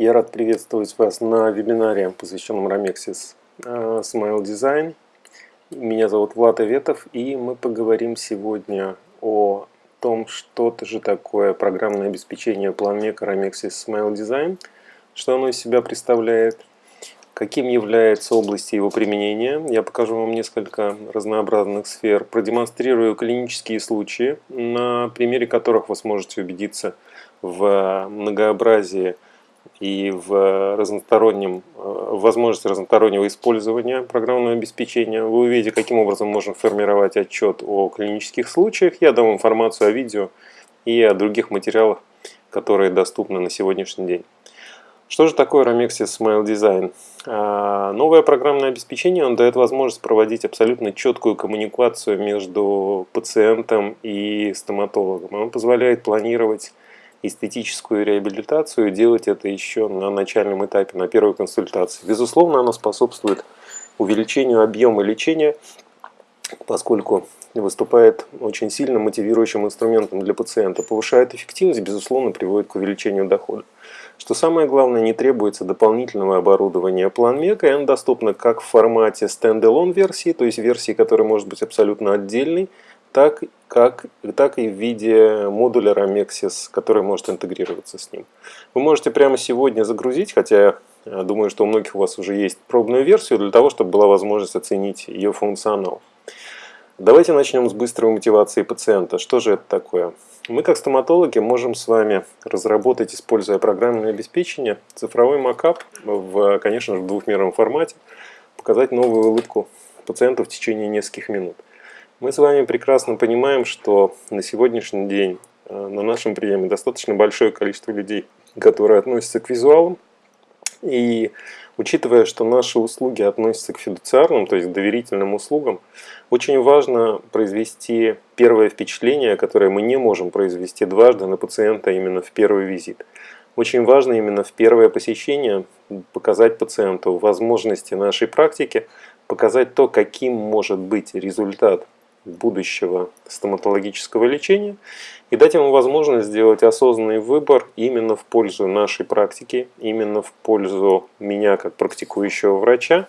Я рад приветствовать вас на вебинаре, посвященном Ramexis э, Smile Design. Меня зовут Влад Аветов, и мы поговорим сегодня о том, что же такое программное обеспечение PlanMaker Ramexis Smile Design, что оно из себя представляет, каким является область его применения. Я покажу вам несколько разнообразных сфер, продемонстрирую клинические случаи, на примере которых вы сможете убедиться в многообразии и в разностороннем, э, возможности разностороннего использования программного обеспечения. Вы увидите, каким образом можно формировать отчет о клинических случаях. Я дам информацию о видео и о других материалах, которые доступны на сегодняшний день. Что же такое Ramexis Smile Design? А, новое программное обеспечение он дает возможность проводить абсолютно четкую коммуникацию между пациентом и стоматологом. Он позволяет планировать эстетическую реабилитацию, делать это еще на начальном этапе, на первой консультации. Безусловно, оно способствует увеличению объема лечения, поскольку выступает очень сильно мотивирующим инструментом для пациента, повышает эффективность, безусловно, приводит к увеличению дохода. Что самое главное, не требуется дополнительного оборудования PlanMega, и оно доступно как в формате стендалон версии, то есть версии, которая может быть абсолютно отдельной, так, как, так и в виде модуля Ramexis, который может интегрироваться с ним. Вы можете прямо сегодня загрузить, хотя я думаю, что у многих у вас уже есть пробную версию, для того, чтобы была возможность оценить ее функционал. Давайте начнем с быстрой мотивации пациента. Что же это такое? Мы, как стоматологи, можем с вами разработать, используя программное обеспечение, цифровой макап, в, конечно же, в двухмерном формате, показать новую улыбку пациенту в течение нескольких минут. Мы с вами прекрасно понимаем, что на сегодняшний день э, на нашем приеме достаточно большое количество людей, которые относятся к визуалам. И учитывая, что наши услуги относятся к фидуциарным, то есть доверительным услугам, очень важно произвести первое впечатление, которое мы не можем произвести дважды на пациента именно в первый визит. Очень важно именно в первое посещение показать пациенту возможности нашей практики, показать то, каким может быть результат будущего стоматологического лечения и дать ему возможность сделать осознанный выбор именно в пользу нашей практики, именно в пользу меня как практикующего врача,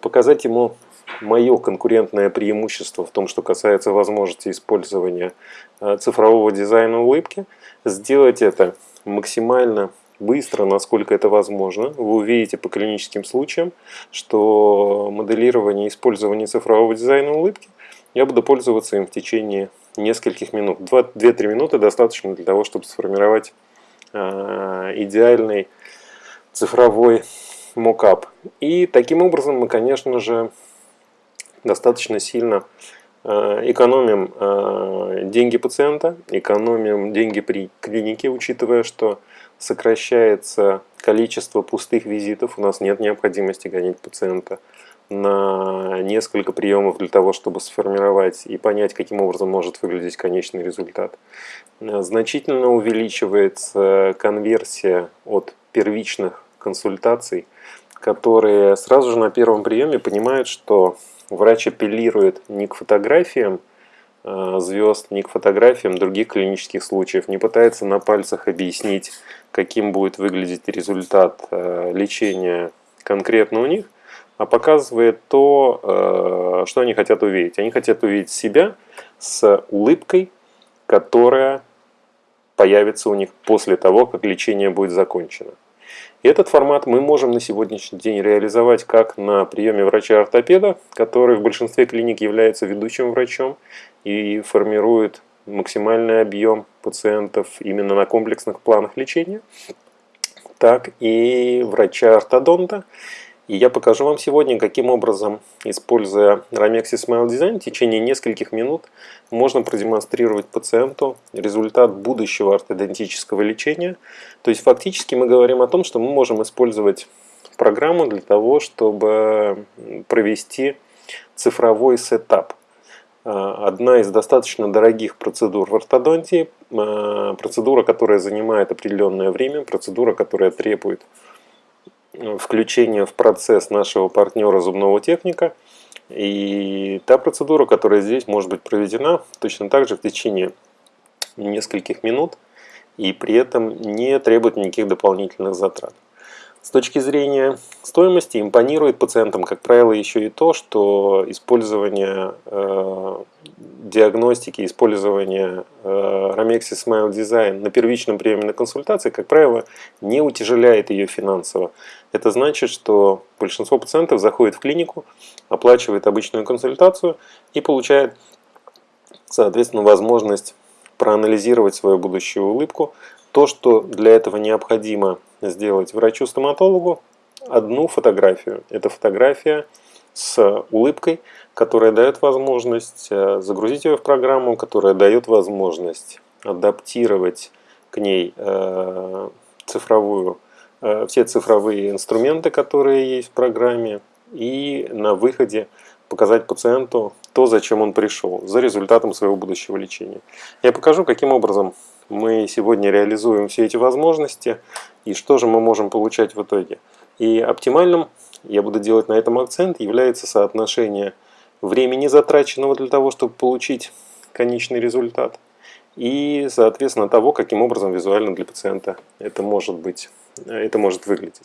показать ему мое конкурентное преимущество в том, что касается возможности использования э, цифрового дизайна улыбки, сделать это максимально быстро, насколько это возможно. Вы увидите по клиническим случаям, что моделирование и использование цифрового дизайна улыбки я буду пользоваться им в течение нескольких минут. 2-3 минуты достаточно для того, чтобы сформировать э, идеальный цифровой мокап. И таким образом мы, конечно же, достаточно сильно э, экономим э, деньги пациента, экономим деньги при клинике, учитывая, что сокращается количество пустых визитов, у нас нет необходимости гонять пациента на несколько приемов для того, чтобы сформировать и понять, каким образом может выглядеть конечный результат. Значительно увеличивается конверсия от первичных консультаций, которые сразу же на первом приеме понимают, что врач апеллирует не к фотографиям э, звезд, не к фотографиям других клинических случаев, не пытается на пальцах объяснить, каким будет выглядеть результат э, лечения конкретно у них – а показывает то, э, что они хотят увидеть. Они хотят увидеть себя с улыбкой, которая появится у них после того, как лечение будет закончено. И этот формат мы можем на сегодняшний день реализовать как на приеме врача-ортопеда, который в большинстве клиник является ведущим врачом и формирует максимальный объем пациентов именно на комплексных планах лечения, так и врача-ортодонта, и я покажу вам сегодня, каким образом, используя Ramexis Smile Design, в течение нескольких минут можно продемонстрировать пациенту результат будущего ортодонтического лечения. То есть фактически мы говорим о том, что мы можем использовать программу для того, чтобы провести цифровой сетап. А, одна из достаточно дорогих процедур в ортодонтии, а, процедура, которая занимает определенное время, процедура, которая требует включение в процесс нашего партнера зубного техника. И та процедура, которая здесь может быть проведена точно так же в течение нескольких минут и при этом не требует никаких дополнительных затрат. С точки зрения стоимости импонирует пациентам, как правило, еще и то, что использование э, диагностики, использование э, Ramexis Smile Design на первичном приеме на консультации, как правило, не утяжеляет ее финансово. Это значит, что большинство пациентов заходит в клинику, оплачивает обычную консультацию и получает, соответственно, возможность проанализировать свою будущую улыбку, то, что для этого необходимо сделать врачу-стоматологу, одну фотографию. Это фотография с улыбкой, которая дает возможность э, загрузить ее в программу, которая дает возможность адаптировать к ней э, цифровую, э, все цифровые инструменты, которые есть в программе, и на выходе показать пациенту то, зачем он пришел, за результатом своего будущего лечения. Я покажу, каким образом мы сегодня реализуем все эти возможности и что же мы можем получать в итоге. И оптимальным, я буду делать на этом акцент, является соотношение времени, затраченного для того, чтобы получить конечный результат, и, соответственно, того, каким образом визуально для пациента это может быть, это может выглядеть.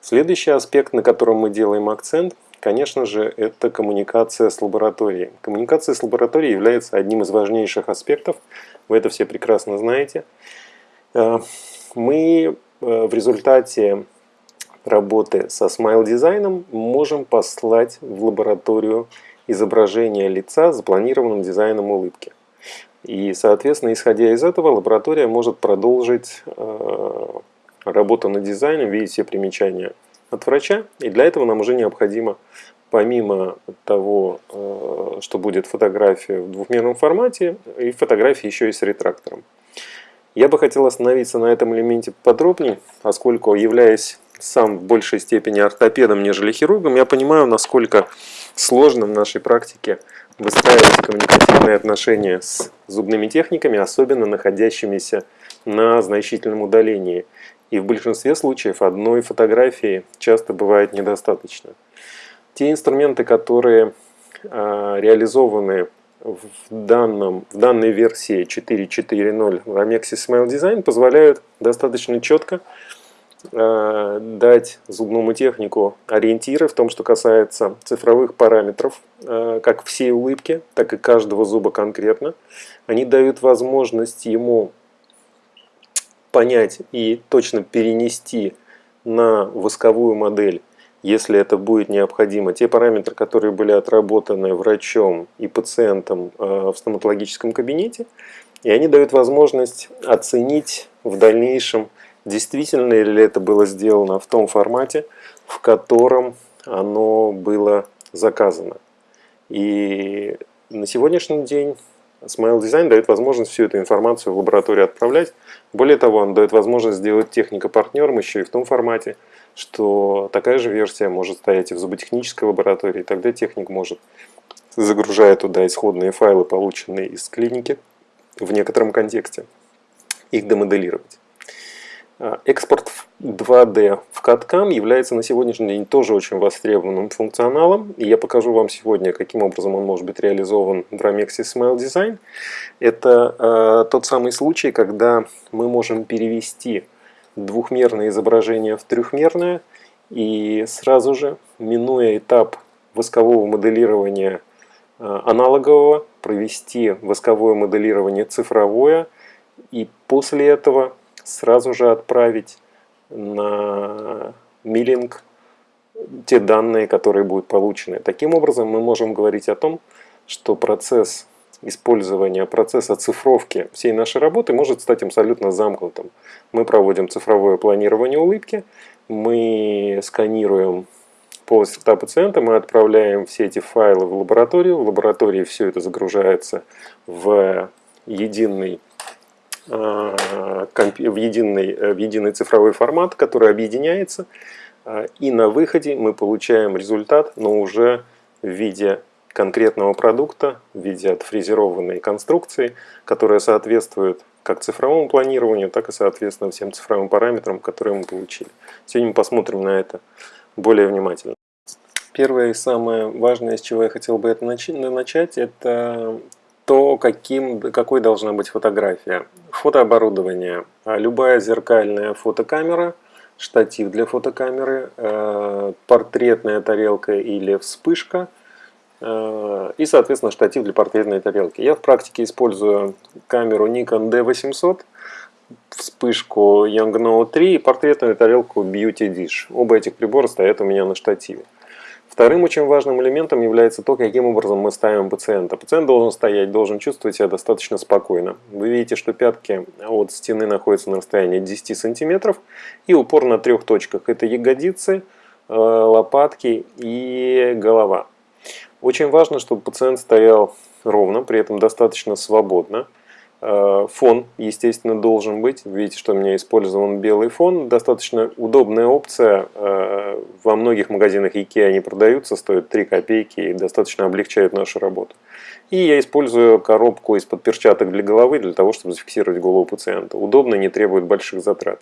Следующий аспект, на котором мы делаем акцент, конечно же, это коммуникация с лабораторией. Коммуникация с лабораторией является одним из важнейших аспектов вы это все прекрасно знаете. Э, мы э, в результате работы со Smile дизайном можем послать в лабораторию изображение лица с запланированным дизайном улыбки. И, соответственно, исходя из этого, лаборатория может продолжить э, работу над дизайном, видеть все примечания от врача. И для этого нам уже необходимо помимо того, э, что будет фотография в двухмерном формате, и фотографии еще и с ретрактором. Я бы хотел остановиться на этом элементе подробнее, поскольку, являясь сам в большей степени ортопедом, нежели хирургом, я понимаю, насколько сложно в нашей практике выстраивать коммуникативные отношения с зубными техниками, особенно находящимися на значительном удалении. И в большинстве случаев одной фотографии часто бывает недостаточно. Те инструменты, которые а, реализованы в, данном, в данной версии 4.4.0 в Amexis Smile Design, позволяют достаточно четко а, дать зубному технику ориентиры в том, что касается цифровых параметров, а, как всей улыбки, так и каждого зуба конкретно. Они дают возможность ему понять и точно перенести на восковую модель если это будет необходимо, те параметры, которые были отработаны врачом и пациентом э, в стоматологическом кабинете, и они дают возможность оценить в дальнейшем, действительно ли это было сделано в том формате, в котором оно было заказано. И на сегодняшний день Smile Design дает возможность всю эту информацию в лабораторию отправлять. Более того, он дает возможность сделать техника партнером еще и в том формате, что такая же версия может стоять и в зуботехнической лаборатории. Тогда техник может, загружая туда исходные файлы, полученные из клиники, в некотором контексте, их демоделировать. А, экспорт 2D в CAD-CAM является на сегодняшний день тоже очень востребованным функционалом. И я покажу вам сегодня, каким образом он может быть реализован в Ramexis Smile Design. Это э, тот самый случай, когда мы можем перевести двухмерное изображение в трехмерное и сразу же, минуя этап воскового моделирования э, аналогового, провести восковое моделирование цифровое и после этого сразу же отправить на миллинг те данные, которые будут получены. Таким образом, мы можем говорить о том, что процесс использования процесса цифровки всей нашей работы может стать абсолютно замкнутым. Мы проводим цифровое планирование улыбки, мы сканируем полость рта пациента, мы отправляем все эти файлы в лабораторию, в лаборатории все это загружается в единый в единый, в единый цифровой формат, который объединяется, а, и на выходе мы получаем результат, но уже в виде конкретного продукта в виде отфрезерованной конструкции, которая соответствует как цифровому планированию, так и соответственно всем цифровым параметрам, которые мы получили. Сегодня мы посмотрим на это более внимательно. Первое и самое важное, с чего я хотел бы это начать, это то, каким, какой должна быть фотография. Фотооборудование. Любая зеркальная фотокамера штатив для фотокамеры, э, портретная тарелка или вспышка э, и, соответственно, штатив для портретной тарелки. Я в практике использую камеру Nikon D800, вспышку Yongnuo 3 и портретную тарелку Beauty Dish. Оба этих прибора стоят у меня на штативе. Вторым очень важным элементом является то, каким образом мы ставим пациента. Пациент должен стоять, должен чувствовать себя достаточно спокойно. Вы видите, что пятки от стены находятся на расстоянии 10 сантиметров и упор на трех точках. Это ягодицы, э, лопатки и голова. Очень важно, чтобы пациент стоял ровно, при этом достаточно свободно. Э, фон, естественно, должен быть. Видите, что у меня использован белый фон. Достаточно удобная опция. Э, во многих магазинах IKEA они продаются, стоят 3 копейки и достаточно облегчают нашу работу. И я использую коробку из-под перчаток для головы, для того, чтобы зафиксировать голову пациента. Удобно, не требует больших затрат.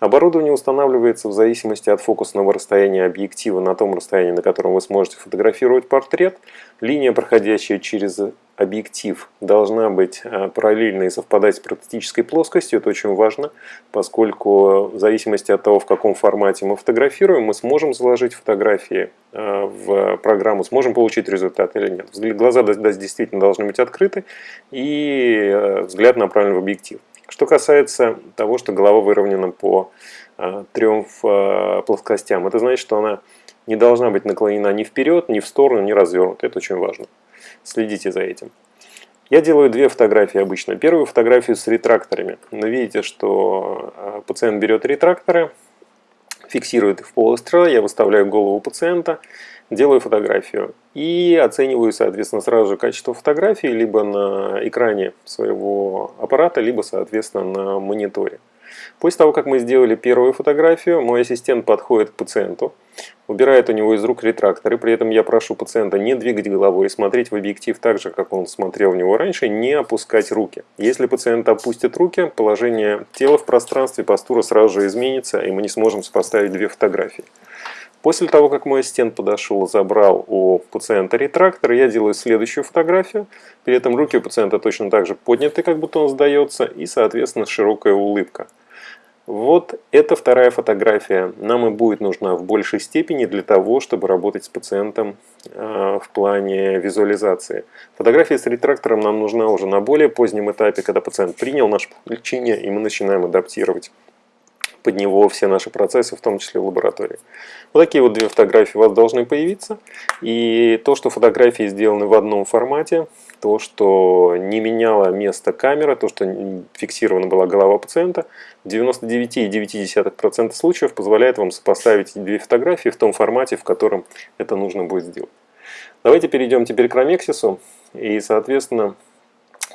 Оборудование устанавливается в зависимости от фокусного расстояния объектива на том расстоянии, на котором вы сможете фотографировать портрет. Линия, проходящая через объектив, должна быть э, параллельной и совпадать с практической плоскостью. Это очень важно, поскольку в зависимости от того, в каком формате мы фотографируем, мы сможем заложить фотографии э, в программу, сможем получить результат или нет. Глаза действительно должны быть открыты и э, взгляд направлен в объектив. Что касается того, что голова выровнена по э, трем э, плоскостям, это значит, что она не должна быть наклонена ни вперед, ни в сторону, ни развернута. Это очень важно. Следите за этим. Я делаю две фотографии обычно. Первую фотографию с ретракторами. Вы видите, что э, пациент берет ретракторы, фиксирует их в полость я выставляю голову пациента, делаю фотографию и оцениваю, соответственно, сразу же качество фотографии либо на экране своего аппарата, либо, соответственно, на мониторе. После того, как мы сделали первую фотографию, мой ассистент подходит к пациенту, убирает у него из рук ретрактор, и при этом я прошу пациента не двигать головой смотреть в объектив так же, как он смотрел в него раньше, не опускать руки. Если пациент опустит руки, положение тела в пространстве, постура сразу же изменится, и мы не сможем сопоставить две фотографии. После того, как мой ассистент подошел и забрал у пациента ретрактор, я делаю следующую фотографию. При этом руки у пациента точно так же подняты, как будто он сдается, и, соответственно, широкая улыбка. Вот эта вторая фотография нам и будет нужна в большей степени для того, чтобы работать с пациентом э, в плане визуализации. Фотография с ретрактором нам нужна уже на более позднем этапе, когда пациент принял наше лечение, и мы начинаем адаптировать под него все наши процессы, в том числе в лаборатории. Вот такие вот две фотографии у вас должны появиться. И то, что фотографии сделаны в одном формате, то, что не меняло место камера, то, что фиксирована была голова пациента, в 99,9% случаев позволяет вам сопоставить две фотографии в том формате, в котором это нужно будет сделать. Давайте перейдем теперь к Ромексису. И, соответственно,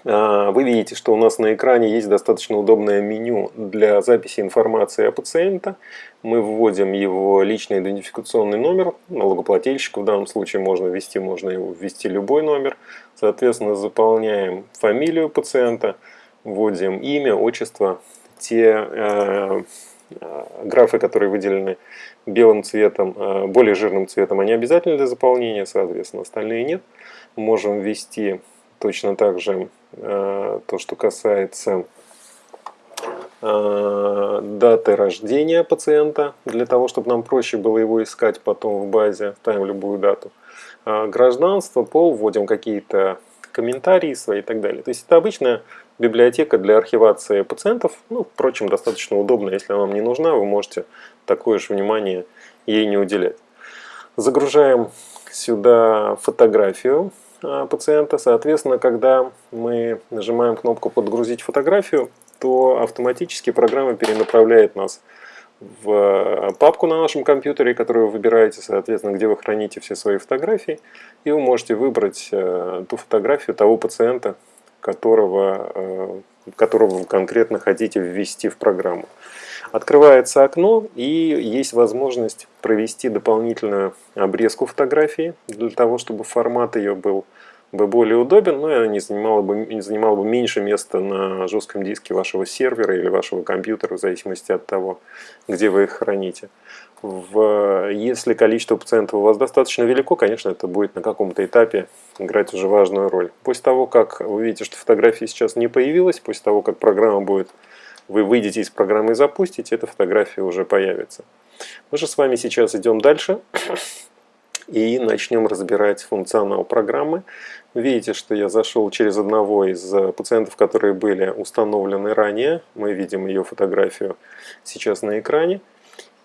вы видите, что у нас на экране есть достаточно удобное меню для записи информации о пациента. Мы вводим его личный идентификационный номер, налогоплательщик в данном случае можно ввести, можно его ввести любой номер. Соответственно, заполняем фамилию пациента, вводим имя, отчество, те э, э, графы, которые выделены белым цветом, э, более жирным цветом, они обязательны для заполнения, соответственно, остальные нет. Можем ввести точно так же то, что касается э, даты рождения пациента, для того, чтобы нам проще было его искать потом в базе, ставим любую дату. А гражданство, пол, вводим какие-то комментарии свои и так далее. То есть это обычная библиотека для архивации пациентов. Ну, впрочем, достаточно удобно, если она вам не нужна, вы можете такое же внимание ей не уделять. Загружаем сюда фотографию Э, пациента. Соответственно, когда мы нажимаем кнопку «Подгрузить фотографию», то автоматически программа перенаправляет нас в э, папку на нашем компьютере, которую вы выбираете, соответственно, где вы храните все свои фотографии, и вы можете выбрать э, ту фотографию того пациента, которого, которого вы конкретно хотите ввести в программу. Открывается окно и есть возможность провести дополнительную обрезку фотографии для того, чтобы формат ее был бы более удобен, но она не занимала бы, не занимала бы меньше места на жестком диске вашего сервера или вашего компьютера, в зависимости от того, где вы их храните. В, если количество пациентов у вас достаточно велико, конечно, это будет на каком-то этапе играть уже важную роль. После того, как вы видите, что фотографии сейчас не появилась, после того, как программа будет вы выйдете из программы и запустите, эта фотография уже появится. Мы же с вами сейчас идем дальше и начнем разбирать функционал программы. Видите, что я зашел через одного из пациентов, которые были установлены ранее. Мы видим ее фотографию сейчас на экране.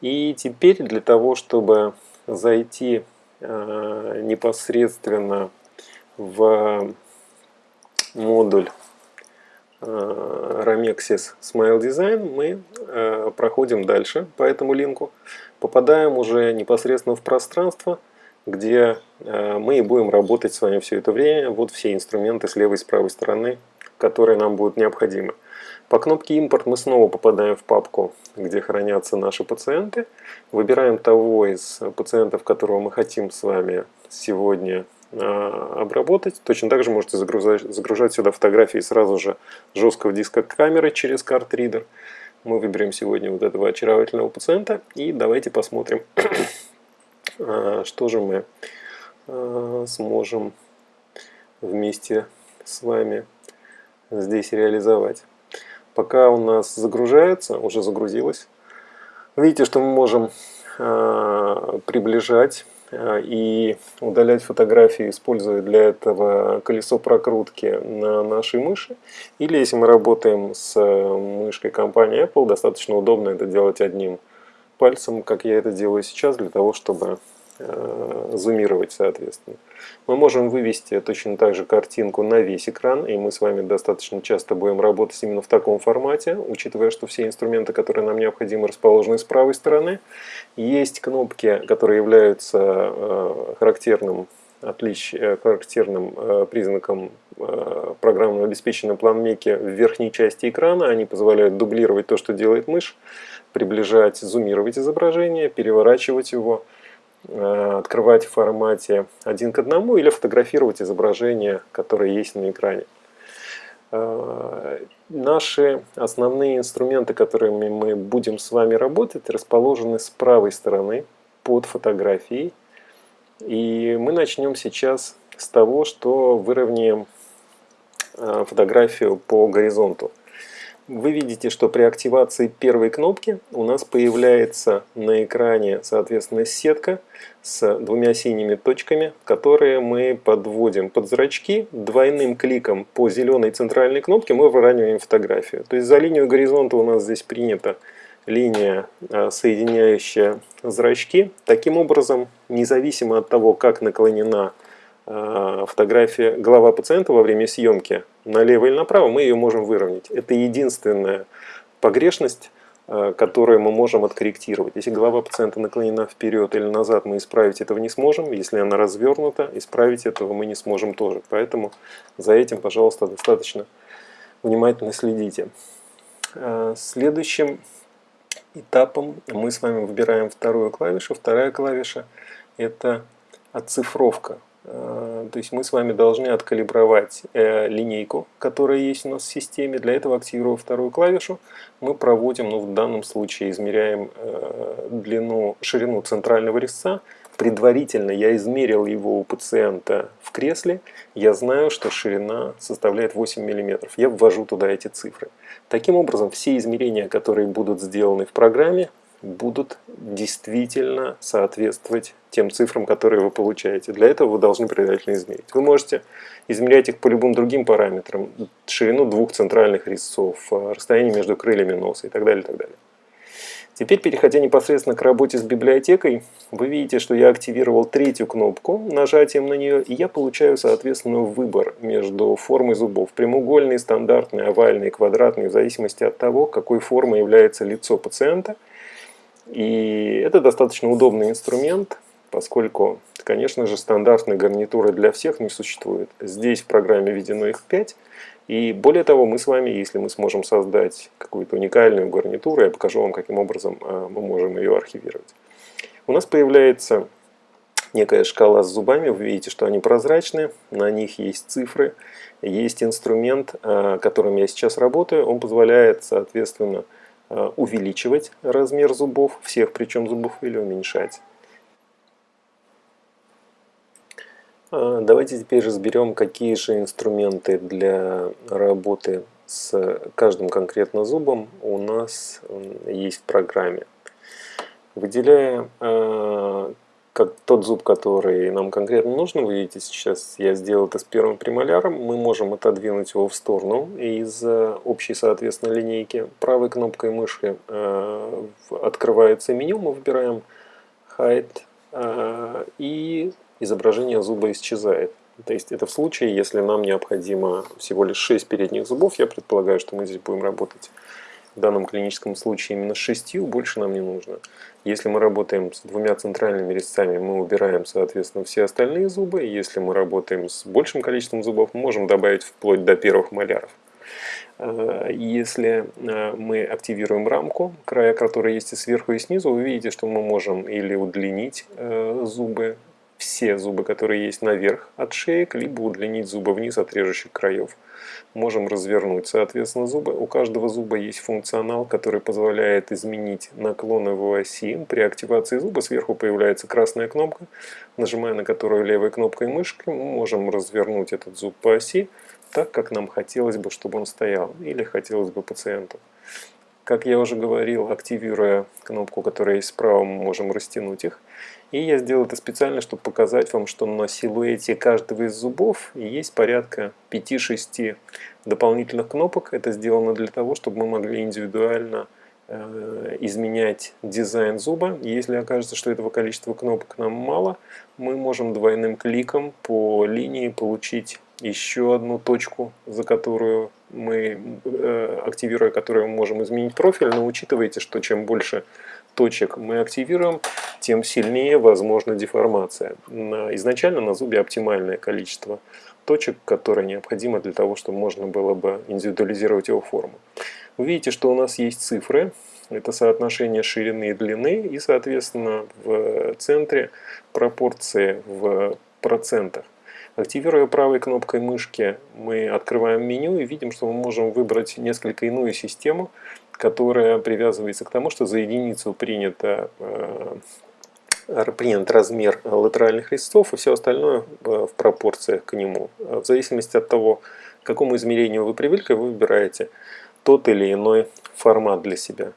И теперь для того, чтобы зайти э, непосредственно в модуль э, Ramexis Smile Design, мы э, проходим дальше по этому линку, попадаем уже непосредственно в пространство, где э, мы и будем работать с вами все это время. Вот все инструменты с левой и с правой стороны, которые нам будут необходимы. По кнопке «Импорт» мы снова попадаем в папку, где хранятся наши пациенты. Выбираем того из пациентов, которого мы хотим с вами сегодня э, обработать. Точно так же можете загружать, загружать сюда фотографии сразу же жесткого диска камеры через карт-ридер. Мы выберем сегодня вот этого очаровательного пациента и давайте посмотрим, э, что же мы э, сможем вместе с вами здесь реализовать. Пока у нас загружается, уже загрузилось, видите, что мы можем э, приближать э, и удалять фотографии, используя для этого колесо прокрутки на нашей мыши. Или если мы работаем с мышкой компании Apple, достаточно удобно это делать одним пальцем, как я это делаю сейчас, для того, чтобы Э, зумировать соответственно. Мы можем вывести точно так же картинку на весь экран, и мы с вами достаточно часто будем работать именно в таком формате, учитывая, что все инструменты, которые нам необходимы, расположены с правой стороны. Есть кнопки, которые являются э, характерным отлич, э, характерным признаком программного обеспечения планмеки в верхней части экрана. Они позволяют дублировать то, что делает мышь, приближать, зумировать изображение, переворачивать его, Э, открывать в формате один к одному или фотографировать изображение, которое есть на экране. Э, наши основные инструменты, которыми мы будем с вами работать, расположены с правой стороны под фотографией. И мы начнем сейчас с того, что выровняем э, фотографию по горизонту вы видите, что при активации первой кнопки у нас появляется на экране, соответственно, сетка с двумя синими точками, которые мы подводим под зрачки. Двойным кликом по зеленой центральной кнопке мы выравниваем фотографию. То есть за линию горизонта у нас здесь принята линия, а, соединяющая зрачки. Таким образом, независимо от того, как наклонена фотография, голова пациента во время съемки налево или направо, мы ее можем выровнять. Это единственная погрешность, а, которую мы можем откорректировать. Если голова пациента наклонена вперед или назад, мы исправить этого не сможем. Если она развернута, исправить этого мы не сможем тоже. Поэтому за этим, пожалуйста, достаточно внимательно следите. А, следующим этапом мы с вами выбираем вторую клавишу. Вторая клавиша – это оцифровка. Э, то есть мы с вами должны откалибровать э, линейку, которая есть у нас в системе. Для этого, активируя вторую клавишу, мы проводим, ну в данном случае измеряем э, длину, ширину центрального резца. Предварительно я измерил его у пациента в кресле. Я знаю, что ширина составляет 8 мм. Я ввожу туда эти цифры. Таким образом, все измерения, которые будут сделаны в программе, будут действительно соответствовать тем цифрам, которые вы получаете. Для этого вы должны предварительно измерить. Вы можете измерять их по любым другим параметрам, ширину двух центральных резцов, э, расстояние между крыльями носа и так далее. И так далее. Теперь, переходя непосредственно к работе с библиотекой, вы видите, что я активировал третью кнопку нажатием на нее, и я получаю, соответственно, выбор между формой зубов. Прямоугольный, стандартный, овальный, квадратный, в зависимости от того, какой формой является лицо пациента – и это достаточно удобный инструмент, поскольку, конечно же, стандартной гарнитуры для всех не существует. Здесь в программе введено их 5. И более того, мы с вами, если мы сможем создать какую-то уникальную гарнитуру, я покажу вам, каким образом а, мы можем ее архивировать. У нас появляется некая шкала с зубами, вы видите, что они прозрачные, на них есть цифры, есть инструмент, а, которым я сейчас работаю, он позволяет, соответственно, увеличивать размер зубов, всех причем зубов, или уменьшать. Э, давайте теперь разберем, какие же инструменты для работы с каждым конкретно зубом у нас есть в программе. Выделяя э, как тот зуб, который нам конкретно нужен, вы видите, сейчас я сделал это с первым премоляром, мы можем отодвинуть его в сторону из э, общей, соответственно, линейки. Правой кнопкой мыши э, открывается меню, мы выбираем Hide, э, и изображение зуба исчезает. То есть это в случае, если нам необходимо всего лишь 6 передних зубов, я предполагаю, что мы здесь будем работать в данном клиническом случае именно с 6, больше нам не нужно. Если мы работаем с двумя центральными резцами, мы убираем, соответственно, все остальные зубы. Если мы работаем с большим количеством зубов, мы можем добавить вплоть до первых маляров. А, если а, мы активируем рамку, края которой есть и сверху, и снизу, вы видите, что мы можем или удлинить э, зубы, все зубы, которые есть наверх от шеек, либо удлинить зубы вниз от режущих краев. Можем развернуть, соответственно, зубы. У каждого зуба есть функционал, который позволяет изменить наклон его оси. При активации зуба сверху появляется красная кнопка, нажимая на которую левой кнопкой мышки, мы можем развернуть этот зуб по оси так, как нам хотелось бы, чтобы он стоял, или хотелось бы пациенту. Как я уже говорил, активируя кнопку, которая есть справа, мы можем растянуть их. И я сделал это специально, чтобы показать вам, что на силуэте каждого из зубов есть порядка 5-6 дополнительных кнопок. Это сделано для того, чтобы мы могли индивидуально э, изменять дизайн зуба. Если окажется, что этого количества кнопок нам мало, мы можем двойным кликом по линии получить еще одну точку, за которую мы, э, активируя которую мы можем изменить профиль, но учитывайте, что чем больше точек мы активируем, тем сильнее возможна деформация. Изначально на зубе оптимальное количество точек, которое необходимо для того, чтобы можно было бы индивидуализировать его форму. Вы видите, что у нас есть цифры, это соотношение ширины и длины, и, соответственно, в центре пропорции в процентах. Активируя правой кнопкой мышки, мы открываем меню и видим, что мы можем выбрать несколько иную систему, которая привязывается к тому, что за единицу принято, э, принят размер латеральных листов и все остальное в пропорциях к нему. В зависимости от того, к какому измерению вы привыкли, вы выбираете тот или иной формат для себя.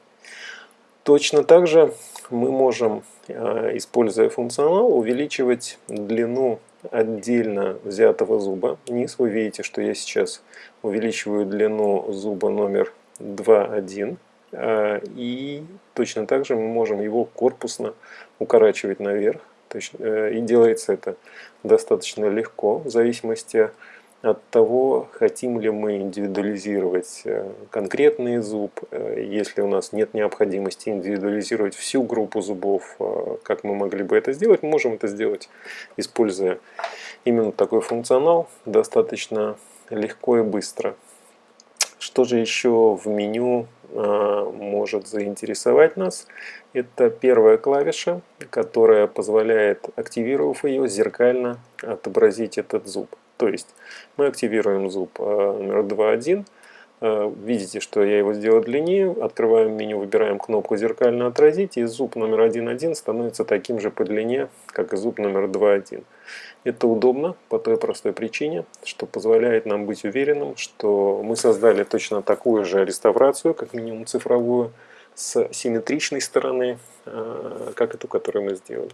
Точно так же мы можем, э, используя функционал, увеличивать длину отдельно взятого зуба. Низ вы видите, что я сейчас увеличиваю длину зуба номер 2.1. А, и точно так же мы можем его корпусно укорачивать наверх. Э, и делается это достаточно легко, в зависимости от того, хотим ли мы индивидуализировать э, конкретный зуб, э, если у нас нет необходимости индивидуализировать всю группу зубов, э, как мы могли бы это сделать, мы можем это сделать, используя именно такой функционал, достаточно легко и быстро. Что же еще в меню может заинтересовать нас? Это первая клавиша, которая позволяет, активировав ее, зеркально отобразить этот зуб. То есть мы активируем зуб э, номер 2.1. Э, видите, что я его сделал длиннее. Открываем меню, выбираем кнопку «Зеркально отразить», и зуб номер 1.1 становится таким же по длине, как и зуб номер 2.1. Это удобно по той простой причине, что позволяет нам быть уверенным, что мы создали точно такую же реставрацию, как минимум цифровую, с симметричной стороны, э, как эту, которую мы сделали.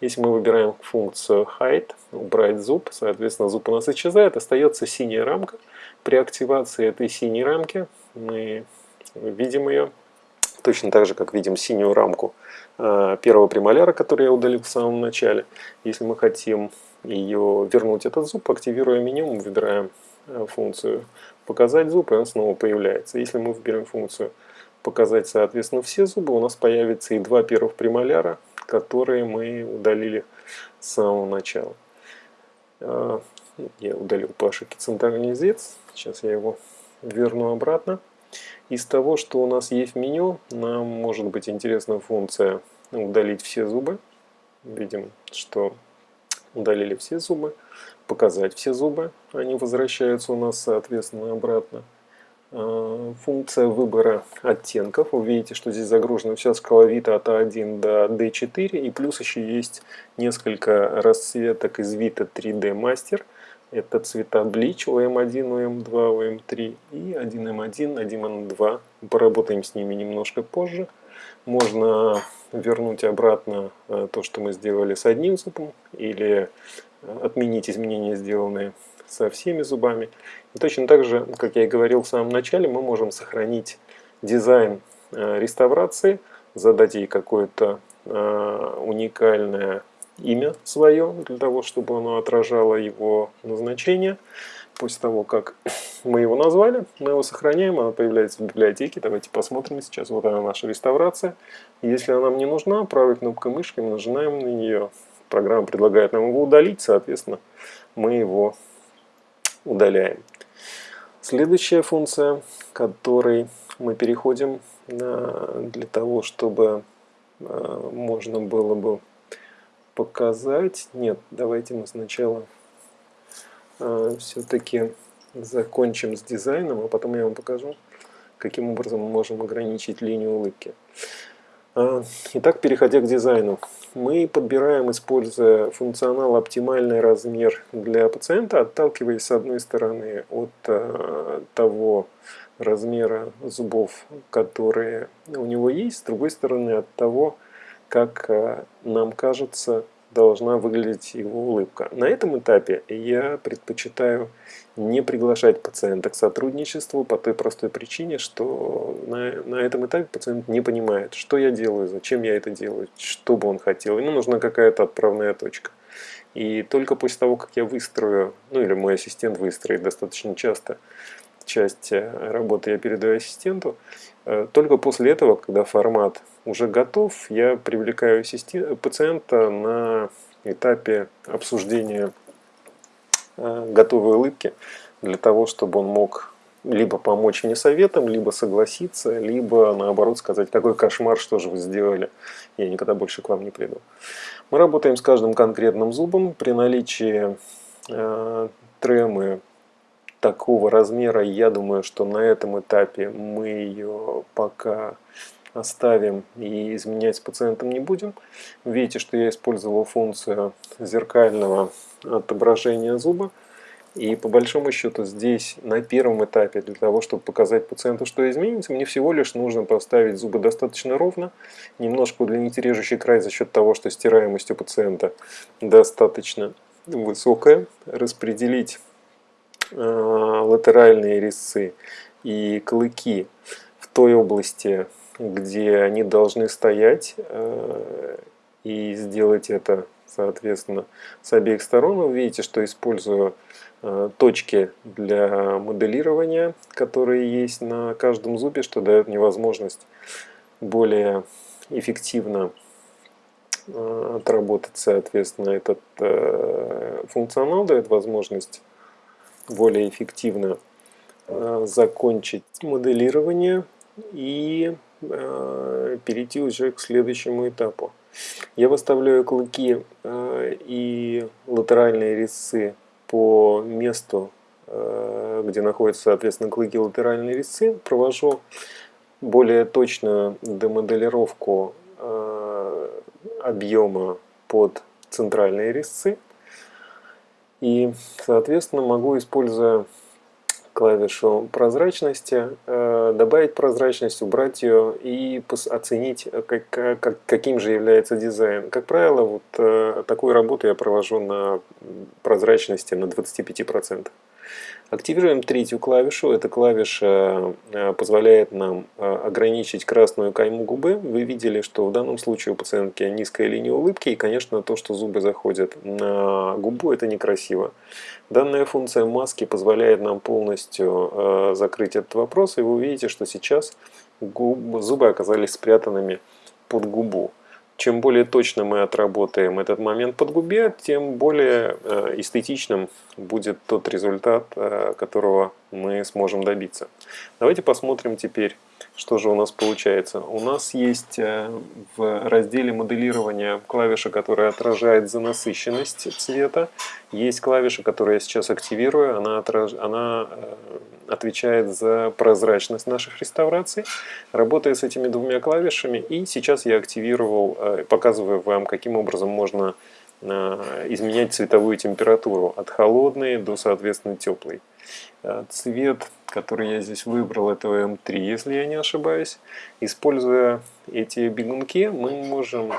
Если мы выбираем функцию Hide, убрать зуб, соответственно зуб у нас исчезает, остается синяя рамка. При активации этой синей рамки мы видим ее точно так же, как видим синюю рамку э, первого премоляра, который я удалил в самом начале. Если мы хотим ее вернуть этот зуб, активируя меню, мы выбираем э, функцию «Показать зуб», и он снова появляется. Если мы выберем функцию «Показать, соответственно, все зубы», у нас появится и два первых премоляра, которые мы удалили с самого начала. А, я удалил центральный резец. Сейчас я его верну обратно. Из того, что у нас есть в меню, нам может быть интересна функция удалить все зубы. Видим, что удалили все зубы. Показать все зубы. Они возвращаются у нас, соответственно, обратно. Э, функция выбора оттенков. Вы видите, что здесь загружена вся шкала Вита от А1 до D4. И плюс еще есть несколько расцветок из Vita 3D Master, Это цвета Bleach OM1, OM2, OM3 и 1M1, 1M2. Поработаем с ними немножко позже. Можно вернуть обратно э, то, что мы сделали с одним зубом, или э, отменить изменения, сделанные со всеми зубами. И точно так же, как я и говорил в самом начале, мы можем сохранить дизайн э, реставрации, задать ей какое-то уникальное имя свое, для того, чтобы оно отражало его назначение. После того, как мы его назвали, мы его сохраняем, она появляется в библиотеке. Давайте посмотрим сейчас. Вот она наша реставрация. Если она нам не нужна, правой кнопкой мышки мы нажимаем на нее. Программа предлагает нам его удалить, соответственно, мы его удаляем. Следующая функция, которой мы переходим для того, чтобы э, можно было бы показать. Нет, давайте мы сначала э, все-таки закончим с дизайном, а потом я вам покажу, каким образом мы можем ограничить линию улыбки. Э, итак, переходя к дизайну. Мы подбираем, используя функционал оптимальный размер для пациента, отталкиваясь с одной стороны от э, того размера зубов, которые у него есть, с другой стороны от того, как э, нам кажется, должна выглядеть его улыбка. На этом этапе я предпочитаю не приглашать пациента к сотрудничеству по той простой причине, что на, на этом этапе пациент не понимает, что я делаю, зачем я это делаю, что бы он хотел. Ему нужна какая-то отправная точка. И только после того, как я выстрою, ну или мой ассистент выстроит достаточно часто часть э, работы я передаю ассистенту, э, только после этого, когда формат уже готов, я привлекаю пациента на этапе обсуждения э, готовой улыбки для того, чтобы он мог либо помочь мне советом, либо согласиться, либо наоборот сказать, какой кошмар, что же вы сделали, я никогда больше к вам не приду. Мы работаем с каждым конкретным зубом. При наличии э, тремы такого размера, я думаю, что на этом этапе мы ее пока оставим и изменять с пациентом не будем. Видите, что я использовал функцию зеркального отображения зуба. И по большому счету здесь на первом этапе для того, чтобы показать пациенту, что изменится, мне всего лишь нужно поставить зубы достаточно ровно, немножко удлинить режущий край за счет того, что стираемость у пациента достаточно высокая, распределить э, латеральные резцы и клыки в той области, где они должны стоять, э, и сделать это, соответственно, с обеих сторон. Вы видите, что использую э, точки для моделирования, которые есть на каждом зубе, что дает мне возможность более эффективно э, отработать, соответственно, этот функционал, дает возможность более эффективно закончить моделирование и перейти уже к следующему этапу. Я выставляю клыки э, и латеральные резцы по месту, э, где находятся, соответственно, клыки и латеральные резцы. Провожу более точную демоделировку объема под центральные резцы. И, соответственно, могу, используя клавишу прозрачности, э, добавить прозрачность, убрать ее и оценить, э, как, как, каким же является дизайн. Как правило, вот э, такую работу я провожу на прозрачности на 25%. Активируем третью клавишу. Эта клавиша э, позволяет нам э, ограничить красную кайму губы. Вы видели, что в данном случае у пациентки низкая линия улыбки. И, конечно, то, что зубы заходят на губу, это некрасиво. Данная функция маски позволяет нам полностью э, закрыть этот вопрос. И вы увидите, что сейчас зубы оказались спрятанными под губу. Чем более точно мы отработаем этот момент под губе, тем более э, эстетичным будет тот результат, э, которого мы сможем добиться. Давайте посмотрим теперь, что же у нас получается. У нас есть э, в разделе моделирования клавиша, которая отражает занасыщенность цвета. Есть клавиша, которую я сейчас активирую, она, отраж... она отвечает за прозрачность наших реставраций. Работая с этими двумя клавишами, и сейчас я активировал, показываю вам, каким образом можно изменять цветовую температуру от холодной до, соответственно, теплой. Цвет, который я здесь выбрал, это М3, если я не ошибаюсь. Используя эти бегунки, мы можем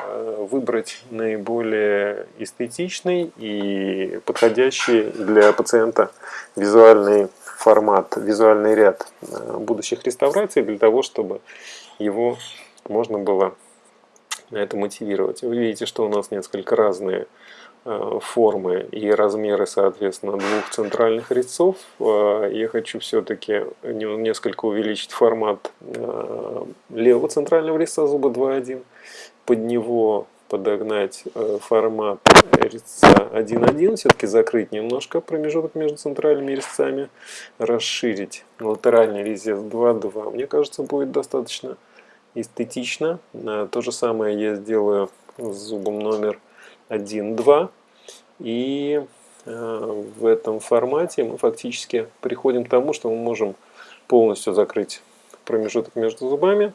выбрать наиболее эстетичный и подходящий для пациента визуальный формат, визуальный ряд э, будущих реставраций для того, чтобы его можно было это мотивировать. Вы видите, что у нас несколько разные э, формы и размеры, соответственно, двух центральных резцов. Э, я хочу все-таки несколько увеличить формат левого центрального резца зуба 2.1. Под него подогнать э, формат резца 1.1, все-таки закрыть немножко промежуток между центральными резцами, расширить латеральный резец 2.2. Мне кажется, будет достаточно эстетично. Э, то же самое я сделаю с зубом номер 1.2. И э, в этом формате мы фактически приходим к тому, что мы можем полностью закрыть промежуток между зубами.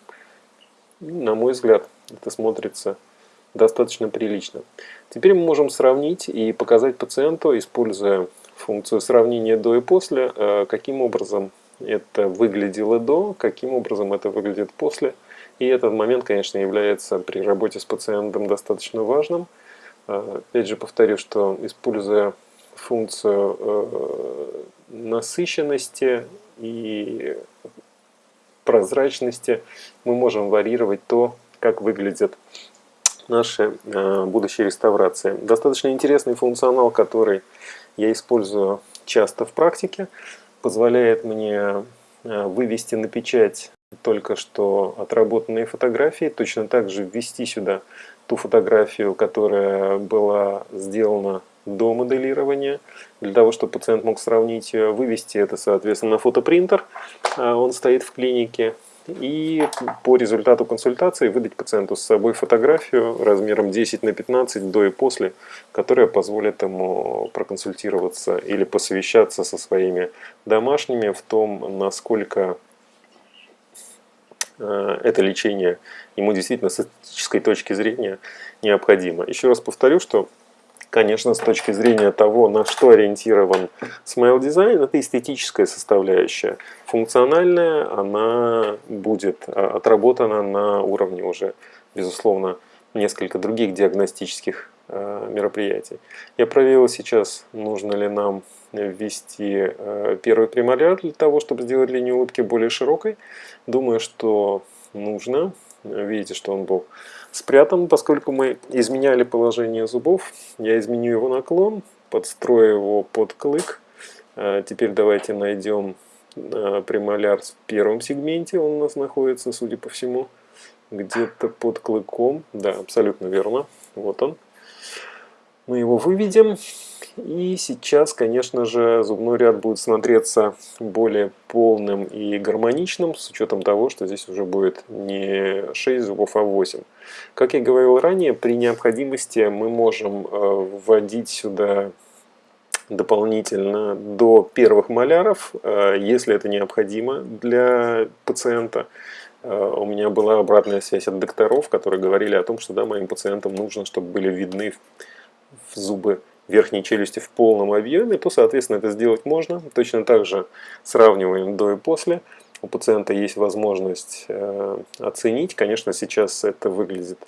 На мой взгляд, это смотрится достаточно прилично. Теперь мы можем сравнить и показать пациенту, используя функцию сравнения до и после, э, каким образом это выглядело до, каким образом это выглядит после. И этот момент, конечно, является при работе с пациентом достаточно важным. Э, опять же повторю, что используя функцию э, насыщенности и прозрачности, мы можем варьировать то, как выглядит наши э, будущие реставрации. Достаточно интересный функционал, который я использую часто в практике, позволяет мне э, вывести на печать только что отработанные фотографии, точно так же ввести сюда ту фотографию, которая была сделана до моделирования, для того, чтобы пациент мог сравнить ее, вывести это, соответственно, на фотопринтер. А он стоит в клинике, и по результату консультации выдать пациенту с собой фотографию размером 10 на 15 до и после, которая позволит ему проконсультироваться или посовещаться со своими домашними в том, насколько э, это лечение ему действительно с эстетической точки зрения необходимо. Еще раз повторю, что конечно, с точки зрения того, на что ориентирован Smile Design, это эстетическая составляющая. Функциональная, она будет а, отработана на уровне уже, безусловно, несколько других диагностических мероприятий. Я проверил сейчас, нужно ли нам ввести а, первый премоляр для того, чтобы сделать линию улыбки более широкой. Думаю, что нужно. Видите, что он был спрятан, поскольку мы изменяли положение зубов. Я изменю его наклон, подстрою его под клык. А, теперь давайте найдем премоляр в первом сегменте. Он у нас находится, судя по всему, где-то под клыком. Да, абсолютно верно. Вот он. Мы его выведем. И сейчас, конечно же, зубной ряд будет смотреться более полным и гармоничным, с учетом того, что здесь уже будет не 6 зубов, а 8. Как я говорил ранее, при необходимости мы можем э, вводить сюда дополнительно до первых маляров, э, если это необходимо для пациента. Э, у меня была обратная связь от докторов, которые говорили о том, что да, моим пациентам нужно, чтобы были видны зубы верхней челюсти в полном объеме, то, соответственно, это сделать можно. Точно так же сравниваем до и после. У пациента есть возможность э, оценить. Конечно, сейчас это выглядит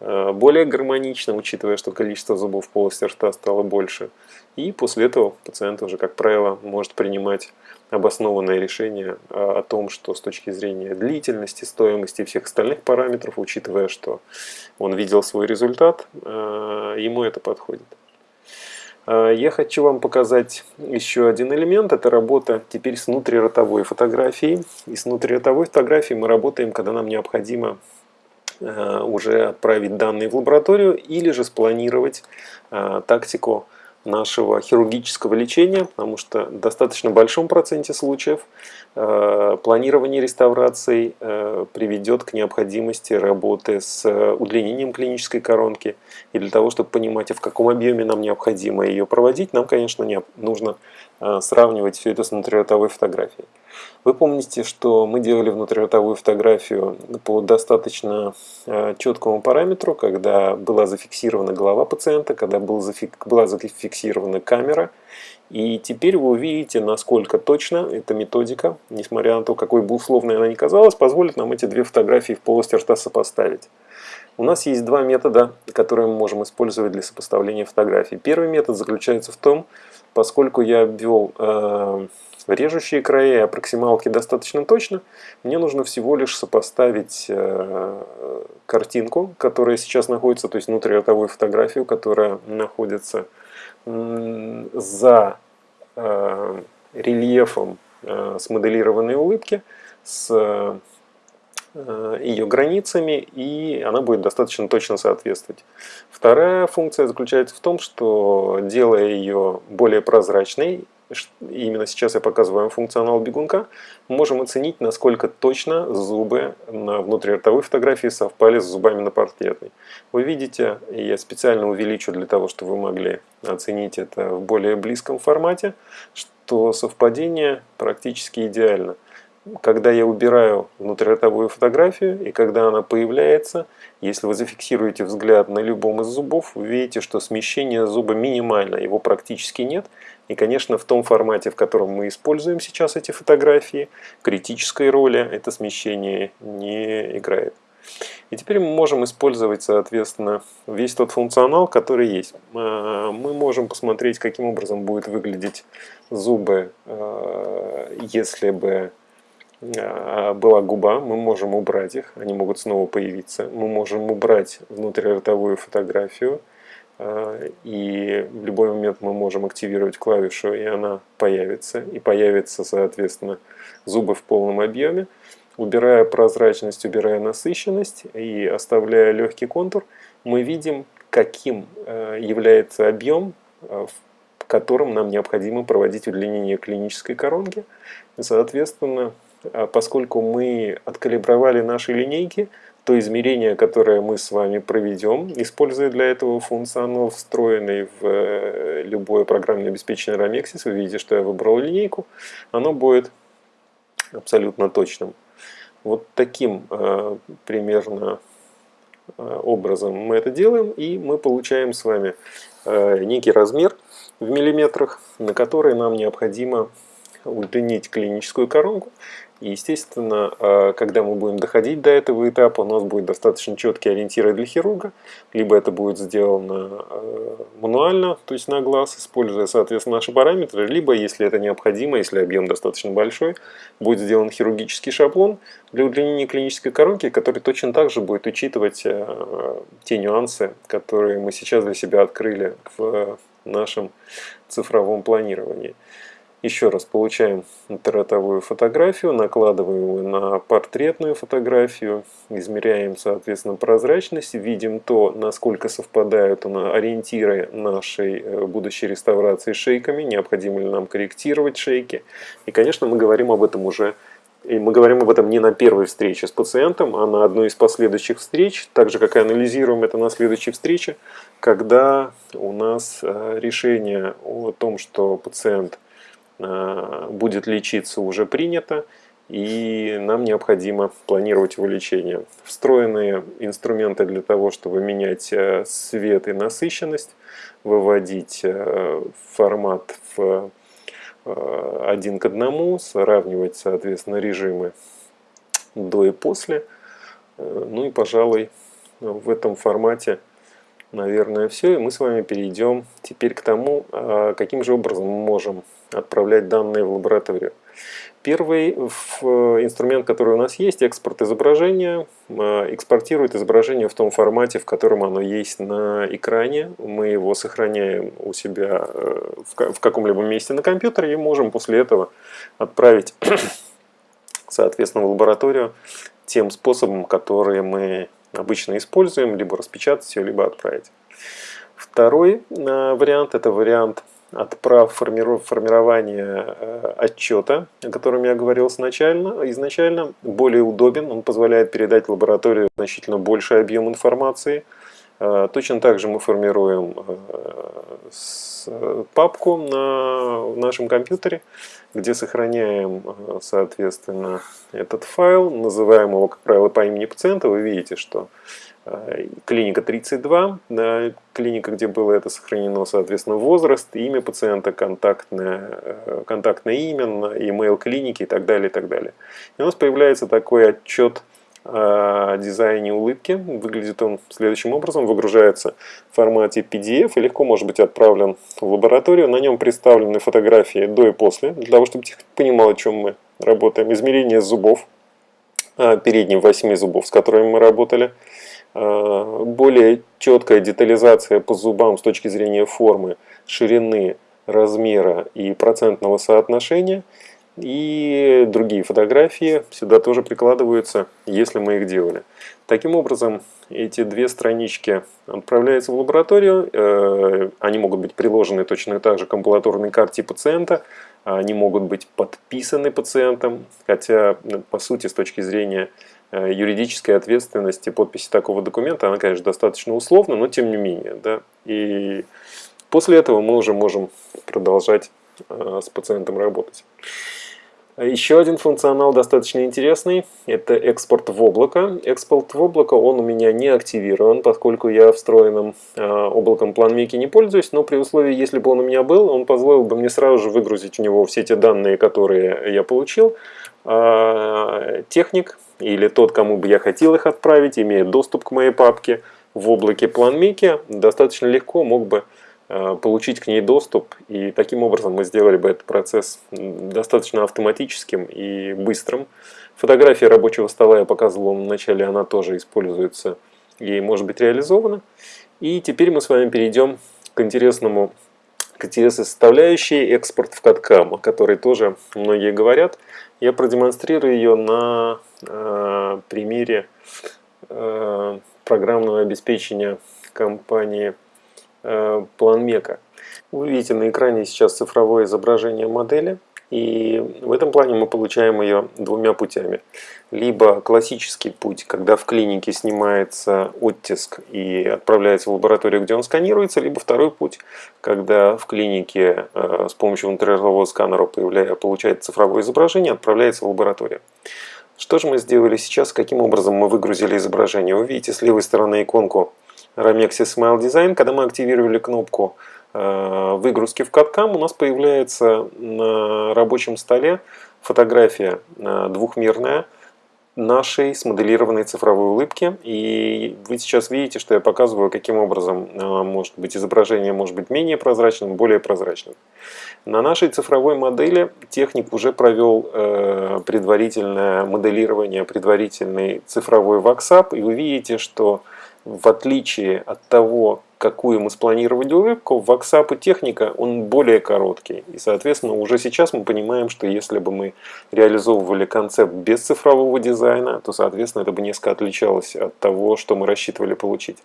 более гармонично, учитывая, что количество зубов в полости рта стало больше. И после этого пациент уже, как правило, может принимать обоснованное решение э, о том, что с точки зрения длительности, стоимости и всех остальных параметров, учитывая, что он видел свой результат, ему это подходит. Я хочу вам показать еще один элемент. Это работа теперь с внутриротовой фотографией. И с внутриротовой фотографией мы работаем, когда нам необходимо уже отправить данные в лабораторию или же спланировать а, тактику нашего хирургического лечения, потому что в достаточно большом проценте случаев э, планирование реставраций э, приведет к необходимости работы с удлинением клинической коронки. И для того, чтобы понимать, в каком объеме нам необходимо ее проводить, нам, конечно, не, нужно э, сравнивать все это с внутриротовой фотографией. Вы помните, что мы делали внутриротовую фотографию по достаточно э, четкому параметру, когда была зафиксирована голова пациента, когда была зафиксирована камера. И теперь вы увидите, насколько точно эта методика, несмотря на то, какой бы условной она ни казалась, позволит нам эти две фотографии в полости рта сопоставить. У нас есть два метода, которые мы можем использовать для сопоставления фотографий. Первый метод заключается в том, поскольку я обвел э, режущие края аппроксималки достаточно точно, мне нужно всего лишь сопоставить э, картинку, которая сейчас находится, то есть внутриротовую фотографию, которая находится за э, рельефом э, смоделированной улыбки, с ее границами, и она будет достаточно точно соответствовать. Вторая функция заключается в том, что делая ее более прозрачной, именно сейчас я показываю вам функционал бегунка, можем оценить, насколько точно зубы на внутриротовой фотографии совпали с зубами на портретной. Вы видите, я специально увеличу для того, чтобы вы могли оценить это в более близком формате, что совпадение практически идеально когда я убираю внутриротовую фотографию и когда она появляется, если вы зафиксируете взгляд на любом из зубов, вы видите, что смещение зуба минимально, его практически нет. И, конечно, в том формате, в котором мы используем сейчас эти фотографии, критической роли это смещение не играет. И теперь мы можем использовать, соответственно, весь тот функционал, который есть. А, мы можем посмотреть, каким образом будет выглядеть зубы, а, если бы а, была губа, мы можем убрать их, они могут снова появиться. Мы можем убрать внутриротовую фотографию, и в любой момент мы можем активировать клавишу, и она появится. И появится, соответственно, зубы в полном объеме. Убирая прозрачность, убирая насыщенность и оставляя легкий контур, мы видим, каким а, является объем, в котором нам необходимо проводить удлинение клинической коронки. Соответственно, а поскольку мы откалибровали наши линейки, то измерение, которое мы с вами проведем, используя для этого функционал, встроенный в э, любое программное обеспечение Ramexis, вы видите, что я выбрал линейку, оно будет абсолютно точным. Вот таким э, примерно э, образом мы это делаем, и мы получаем с вами некий размер в миллиметрах, на который нам необходимо удлинить клиническую коронку. И, естественно, а, когда мы будем доходить до этого этапа, у нас будет достаточно четкие ориентиры для хирурга. Либо это будет сделано а, мануально, то есть на глаз, используя, соответственно, наши параметры. Либо, если это необходимо, если объем достаточно большой, будет сделан хирургический шаблон для удлинения клинической коронки, который точно так же будет учитывать а, те нюансы, которые мы сейчас для себя открыли в нашем цифровом планировании. Еще раз получаем интернетовую фотографию, накладываем ее на портретную фотографию, измеряем, соответственно, прозрачность, видим то, насколько совпадают ориентиры нашей э, будущей реставрации шейками, необходимо ли нам корректировать шейки. И, конечно, мы говорим об этом уже и мы говорим об этом не на первой встрече с пациентом, а на одной из последующих встреч, так же как и анализируем это на следующей встрече, когда у нас э, решение о том, что пациент будет лечиться уже принято, и нам необходимо планировать его лечение. Встроенные инструменты для того, чтобы менять э, свет и насыщенность, выводить э, формат в один к одному, сравнивать, соответственно, режимы до и после. Ну и, пожалуй, в этом формате, наверное, все. И мы с вами перейдем теперь к тому, каким же образом мы можем отправлять данные в лабораторию. Первый инструмент, который у нас есть, экспорт изображения, э, экспортирует изображение в том формате, в котором оно есть на экране. Мы его сохраняем у себя э, в каком-либо месте на компьютере и можем после этого отправить, соответственно, в лабораторию тем способом, который мы обычно используем, либо распечатать ее, либо отправить. Второй э, вариант – это вариант отправ формирования э, отчета, о котором я говорил изначально, изначально. Более удобен, он позволяет передать в лабораторию значительно больший объем информации, Э, точно так же мы формируем папку на нашем компьютере, где сохраняем, соответственно, этот файл, называем его, как правило, по имени пациента. Вы видите, что клиника 32, да, клиника, где было это сохранено, соответственно, возраст, имя пациента, контактное, контактное имя, email клиники и так далее, и так далее. И у нас появляется такой отчет о дизайне улыбки. Выглядит он следующим образом. Выгружается в формате PDF и легко может быть отправлен в лабораторию. На нем представлены фотографии до и после, для того, чтобы техник понимал, о чем мы работаем. Измерение зубов, а, передних восьми зубов, с которыми мы работали. А, более четкая детализация по зубам с точки зрения формы, ширины, размера и процентного соотношения – и другие фотографии сюда тоже прикладываются, если мы их делали. Таким образом, эти две странички отправляются в лабораторию. Э, они могут быть приложены точно так же к амбулаторной карте пациента. Они могут быть подписаны пациентом, хотя, по сути, с точки зрения э, юридической ответственности подписи такого документа, она, конечно, достаточно условна, но тем не менее. Да? И после этого мы уже можем продолжать э, с пациентом работать. Еще один функционал достаточно интересный, это экспорт в облако. Экспорт в облако, он у меня не активирован, поскольку я встроенным э, облаком PlanMake не пользуюсь, но при условии, если бы он у меня был, он позволил бы мне сразу же выгрузить у него все те данные, которые я получил. Э, техник или тот, кому бы я хотел их отправить, имея доступ к моей папке в облаке PlanMake, достаточно легко мог бы Э, получить к ней доступ. И таким образом мы сделали бы этот процесс достаточно автоматическим и быстрым. Фотография рабочего стола я показывал вам в начале, она тоже используется и может быть реализована. И теперь мы с вами перейдем к интересному к интересной составляющей экспорт в CAD-CAM, о которой тоже многие говорят. Я продемонстрирую ее на э, примере э, программного обеспечения компании Э, Мека. Вы видите на экране сейчас цифровое изображение модели. И в этом плане мы получаем ее двумя путями. Либо классический путь, когда в клинике снимается оттиск и отправляется в лабораторию, где он сканируется, либо второй путь, когда в клинике э, с помощью внутриразового сканера получает цифровое изображение, отправляется в лабораторию. Что же мы сделали сейчас, каким образом мы выгрузили изображение? Вы видите с левой стороны иконку Ramexis Smile Design, когда мы активировали кнопку выгрузки в CAD-CAM, у нас появляется на рабочем столе фотография э, двухмерная нашей смоделированной цифровой улыбки. И вы сейчас видите, что я показываю, каким образом э, может быть изображение может быть менее прозрачным, более прозрачным. На нашей цифровой модели техник уже провел предварительное моделирование, предварительный цифровой ваксап, и вы видите, что в отличие от того, какую мы спланировали улыбку, в WhatsApp техника он более короткий. И, соответственно, уже сейчас мы понимаем, что если бы мы реализовывали концепт без цифрового дизайна, то, соответственно, это бы несколько отличалось от того, что мы рассчитывали получить.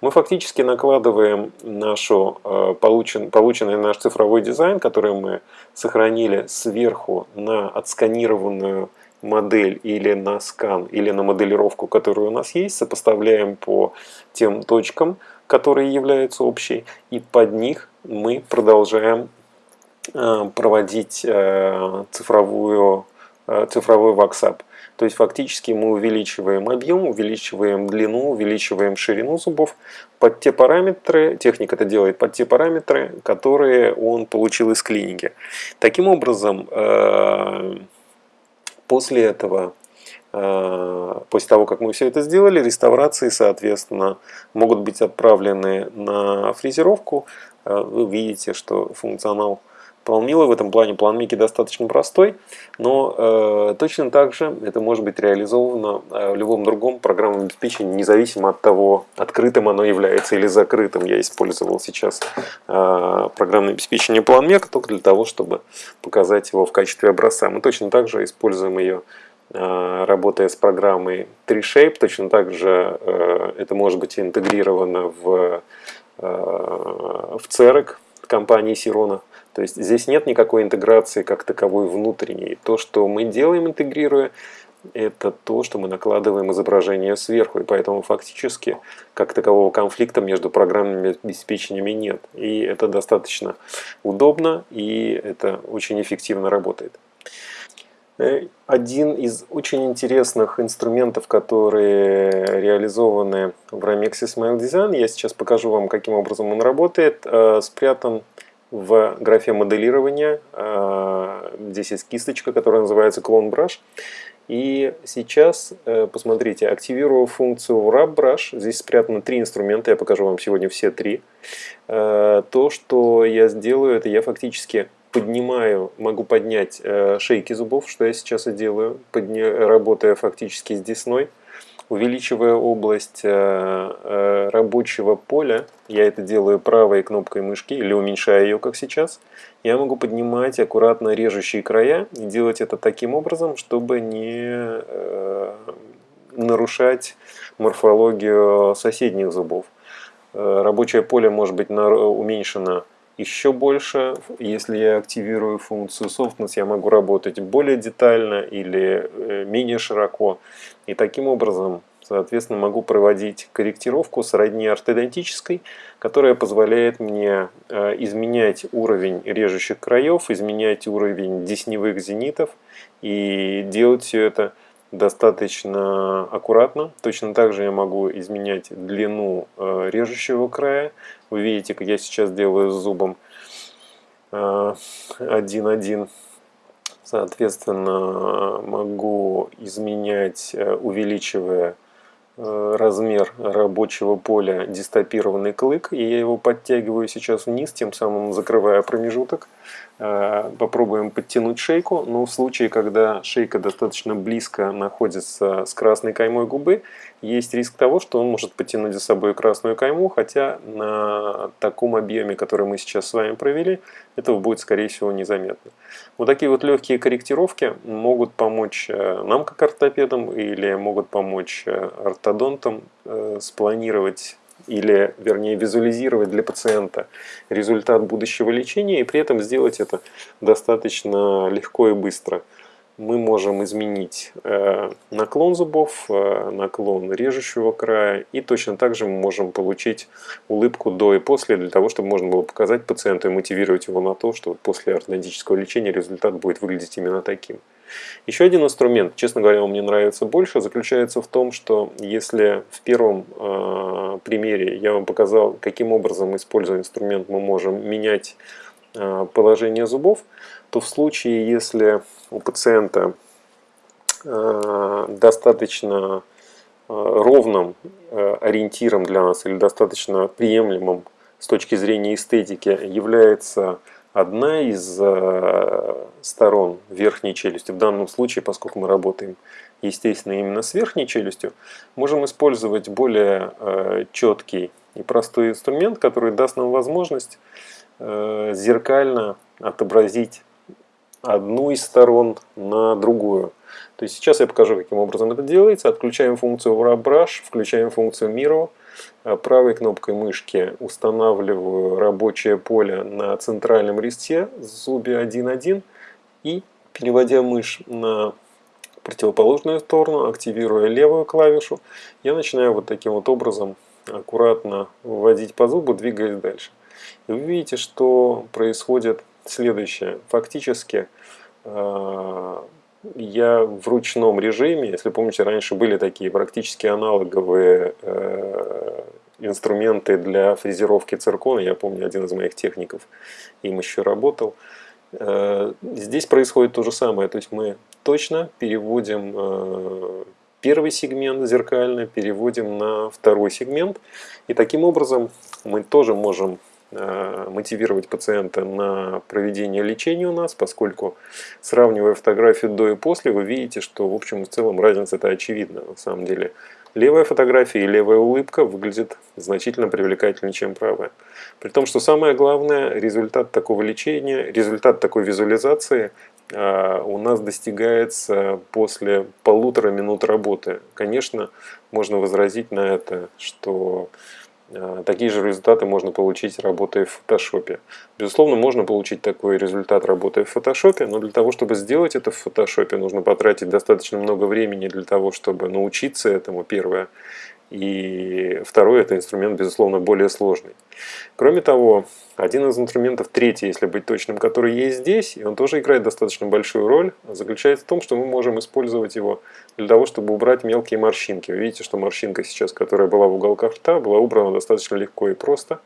Мы фактически накладываем нашу, э, получен, полученный наш цифровой дизайн, который мы сохранили сверху на отсканированную модель или на скан, или на моделировку, которая у нас есть, сопоставляем по тем точкам, которые являются общей, и под них мы продолжаем э, проводить э, цифровую, э, цифровой ваксап. То есть фактически мы увеличиваем объем, увеличиваем длину, увеличиваем ширину зубов под те параметры, техник это делает под те параметры, которые он получил из клиники. Таким образом, После этого, э, после того, как мы все это сделали, реставрации, соответственно, могут быть отправлены на фрезеровку. Э, вы видите, что функционал Планмила в этом плане планмики достаточно простой, но э, точно так же это может быть реализовано э, в любом другом программном обеспечении, независимо от того, открытым оно является или закрытым. Я использовал сейчас э, программное обеспечение планмека только для того, чтобы показать его в качестве образца. Мы точно так же используем ее э, работая с программой 3Shape, точно так же э, это может быть интегрировано в, в CEREC компании Sirona. То есть здесь нет никакой интеграции как таковой внутренней. То, что мы делаем, интегрируя, это то, что мы накладываем изображение сверху, и поэтому фактически как такового конфликта между программными обеспечениями нет. И это достаточно удобно, и это очень эффективно работает. Э, один из очень интересных инструментов, которые реализованы в Ramex Smile Design, я сейчас покажу вам, каким образом он работает, э, спрятан в графе моделирования. Э, здесь есть кисточка, которая называется Clone Brush. И сейчас, посмотрите, активирую функцию Wrap Brush. Здесь спрятано три инструмента, я покажу вам сегодня все три. То, что я сделаю, это я фактически поднимаю, могу поднять э, шейки зубов, что я сейчас и делаю, работая фактически с десной, увеличивая область э, э, рабочего поля, я это делаю правой кнопкой мышки или уменьшая ее, как сейчас, я могу поднимать аккуратно режущие края и делать это таким образом, чтобы не нарушать морфологию соседних зубов. Рабочее поле может быть уменьшено еще больше. Если я активирую функцию Softness, я могу работать более детально или э, менее широко. И таким образом, соответственно, могу проводить корректировку сродни ортодонтической, которая позволяет мне э, изменять уровень режущих краев, изменять уровень десневых зенитов и делать все это достаточно аккуратно. Точно так же я могу изменять длину э, режущего края. Вы видите, как я сейчас делаю с зубом 1.1. Э, Соответственно, могу изменять, э, увеличивая размер рабочего поля дистопированный клык, и я его подтягиваю сейчас вниз, тем самым закрывая промежуток. Э, попробуем подтянуть шейку, но в случае, когда шейка достаточно близко находится с красной каймой губы, есть риск того, что он может потянуть за собой красную кайму, хотя на таком объеме, который мы сейчас с вами провели, этого будет, скорее всего, незаметно. Вот такие вот легкие корректировки могут помочь э, нам, как ортопедам, или могут помочь э, ортодонтам спланировать или, вернее, визуализировать для пациента результат будущего лечения и при этом сделать это достаточно легко и быстро. Мы можем изменить э, наклон зубов, э, наклон режущего края и точно так же мы можем получить улыбку до и после для того, чтобы можно было показать пациенту и мотивировать его на то, что после ортодонтического лечения результат будет выглядеть именно таким. Еще один инструмент, честно говоря, он мне нравится больше, заключается в том, что если в первом э, примере я вам показал, каким образом, используя инструмент, мы можем менять э, положение зубов, то в случае, если у пациента э, достаточно э, ровным э, ориентиром для нас или достаточно приемлемым с точки зрения эстетики является одна из э, сторон верхней челюсти, в данном случае, поскольку мы работаем, естественно, именно с верхней челюстью, можем использовать более э, четкий и простой инструмент, который даст нам возможность э, зеркально отобразить одну из сторон на другую. То есть сейчас я покажу, каким образом это делается. Отключаем функцию Wrap Brush, включаем функцию Miro, а правой кнопкой мышки устанавливаю рабочее поле на центральном листе зубе 1.1 и переводя мышь на противоположную сторону, активируя левую клавишу, я начинаю вот таким вот образом аккуратно вводить по зубу, двигаясь дальше. И вы видите, что происходит следующее. Фактически а, я в ручном режиме, если помните, раньше были такие практически аналоговые э, инструменты для фрезеровки циркона, я помню, один из моих техников им еще работал. Э, здесь происходит то же самое, то есть мы точно переводим э, первый сегмент зеркально, переводим на второй сегмент, и таким образом мы тоже можем Э, мотивировать пациента на проведение лечения у нас, поскольку сравнивая фотографию до и после, вы видите, что в общем и в целом разница это очевидна. На самом деле левая фотография и левая улыбка выглядят значительно привлекательнее, чем правая. При том, что самое главное, результат такого лечения, результат такой визуализации э, у нас достигается после полутора минут работы. Конечно, можно возразить на это, что а, такие же результаты можно получить, работая в фотошопе. Безусловно, можно получить такой результат, работая в фотошопе, но для того, чтобы сделать это в фотошопе, нужно потратить достаточно много времени для того, чтобы научиться этому, первое. И второй, это инструмент, безусловно, более сложный. Кроме того, один из инструментов, третий, если быть точным, который есть здесь, и он тоже играет достаточно большую роль, заключается в том, что мы можем использовать его для того, чтобы убрать мелкие морщинки. Вы видите, что морщинка сейчас, которая была в уголках рта, была убрана достаточно легко и просто.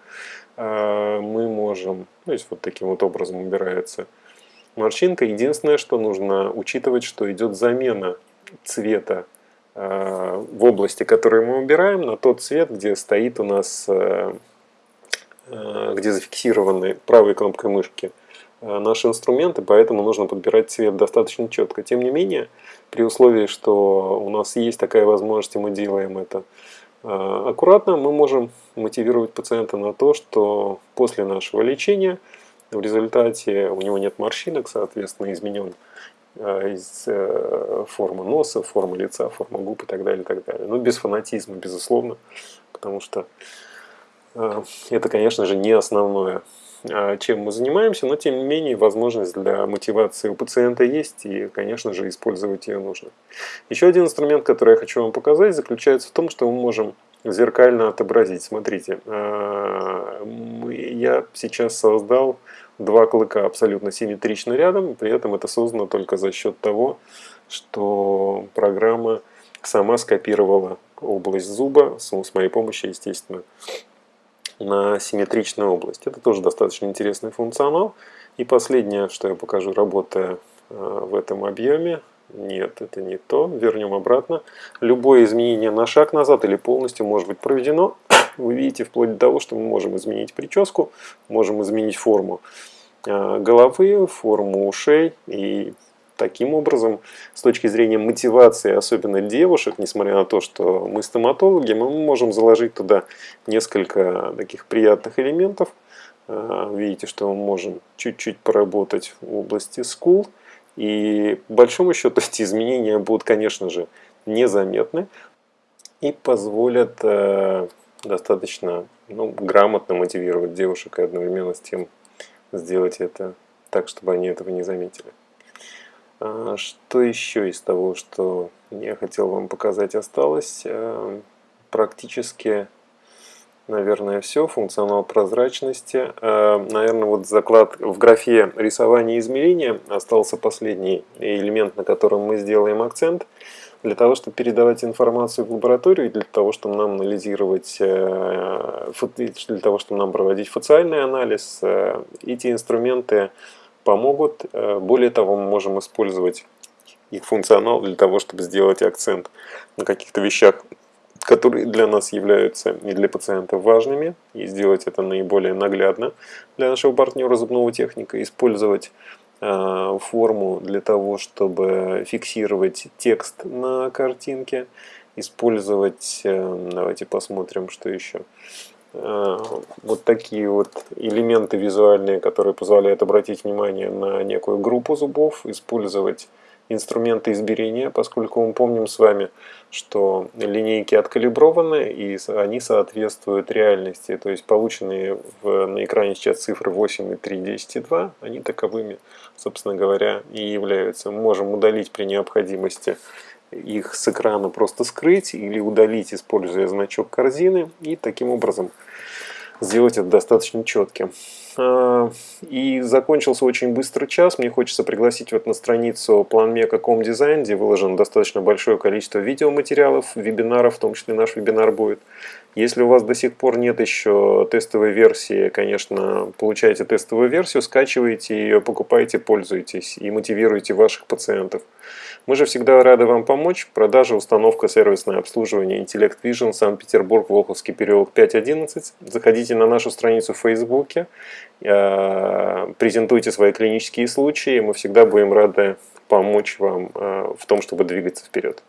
А, мы можем, то есть вот таким вот образом убирается морщинка. Единственное, что нужно учитывать, что идет замена цвета в области, которую мы убираем, на тот цвет, где стоит у нас, э, э, где зафиксированы правой кнопкой мышки наши инструменты, поэтому нужно подбирать цвет достаточно четко. Тем не менее, при условии, что у нас есть такая возможность, и мы делаем это аккуратно, мы можем мотивировать пациента на то, что после нашего лечения в результате у него нет морщинок, соответственно, изменен Э, из э, формы носа, формы лица, формы губ и так далее, и так далее. Но ну, без фанатизма, безусловно, потому что э, это, конечно же, не основное, чем мы занимаемся, но тем не менее возможность для мотивации у пациента есть, и, конечно же, использовать ее нужно. Еще один инструмент, который я хочу вам показать, заключается в том, что мы можем зеркально отобразить. Смотрите, я сейчас создал два клыка абсолютно симметрично рядом, при этом это создано только за счет того, что программа сама скопировала область зуба, с моей помощью, естественно, на симметричную область. Это тоже достаточно интересный функционал. И последнее, что я покажу, работая э, в этом объеме, нет, это не то. Вернем обратно. Любое изменение на шаг назад или полностью может быть проведено. Вы видите, вплоть до того, что мы можем изменить прическу, можем изменить форму головы, форму ушей. И таким образом, с точки зрения мотивации, особенно девушек, несмотря на то, что мы стоматологи, мы можем заложить туда несколько таких приятных элементов. Э, видите, что мы можем чуть-чуть поработать в области скул. И по большому счету эти изменения будут, конечно же, незаметны и позволят э, достаточно ну, грамотно мотивировать девушек и одновременно с тем сделать это так, чтобы они этого не заметили. А, что еще из того, что я хотел вам показать, осталось? Э, практически наверное, все. Функционал прозрачности. Э, наверное, вот заклад в графе рисование и измерения остался последний элемент, на котором мы сделаем акцент. Для того, чтобы передавать информацию в лабораторию, для того, чтобы нам анализировать, э, для того, чтобы нам проводить фациальный анализ, э, эти инструменты помогут. Более того, мы можем использовать их функционал для того, чтобы сделать акцент на каких-то вещах, которые для нас являются и для пациентов важными, и сделать это наиболее наглядно для нашего партнера зубного техника, использовать э, форму для того, чтобы фиксировать текст на картинке, использовать, э, давайте посмотрим, что еще, э, вот такие вот элементы визуальные, которые позволяют обратить внимание на некую группу зубов, использовать инструменты измерения, поскольку мы помним с вами, что линейки откалиброваны и они соответствуют реальности. То есть полученные в, на экране сейчас цифры 8 и 3, 10 и 2, они таковыми, собственно говоря, и являются. Мы можем удалить при необходимости их с экрана просто скрыть или удалить, используя значок корзины и таким образом сделать это достаточно четким. А, и закончился очень быстро час. Мне хочется пригласить вот на страницу planmeca.com дизайн, где выложено достаточно большое количество видеоматериалов, вебинаров, в том числе наш вебинар будет. Если у вас до сих пор нет еще тестовой версии, конечно, получайте тестовую версию, скачивайте ее, покупайте, пользуйтесь и мотивируйте ваших пациентов. Мы же всегда рады вам помочь. Продажа, установка, сервисное обслуживание, Intellect Vision, Санкт-Петербург, Волховский переулок 5.11. Заходите на нашу страницу в Фейсбуке, э, презентуйте свои клинические случаи. Мы всегда будем рады помочь вам э, в том, чтобы двигаться вперед.